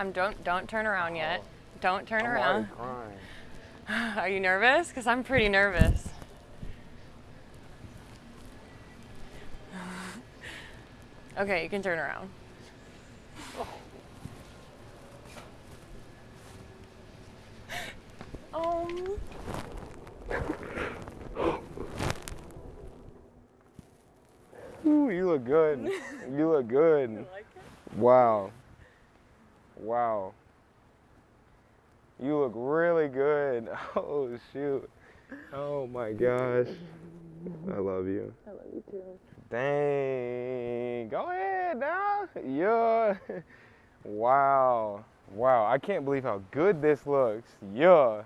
I'm don't don't turn around yet. Don't turn I'm around. Are you nervous? Because I'm pretty nervous. okay, you can turn around. Um, Ooh, you look good. You look good. Wow. Wow. You look really good. Oh shoot. Oh my gosh. I love you. I love you too. Dang. Go ahead now. Yeah. Wow. Wow. I can't believe how good this looks. Yeah.